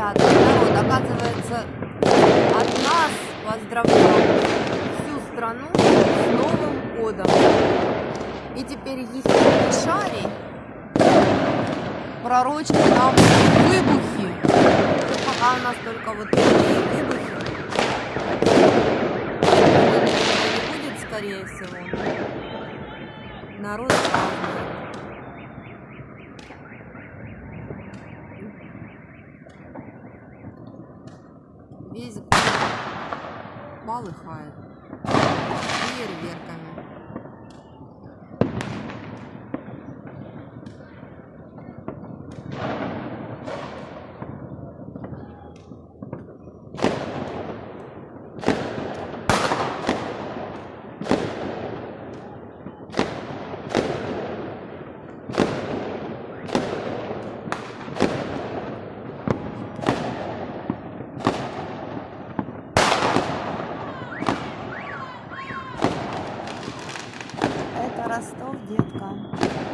Ребята, народ, оказывается, от нас поздравляют всю страну с Новым годом. И теперь ехидный шарий пророчит нам выбухи. Пока у нас только вот такие выбухи. Не будет, скорее всего. Народ празднует. Весь город полыхает фейерверками. Ростов, детка.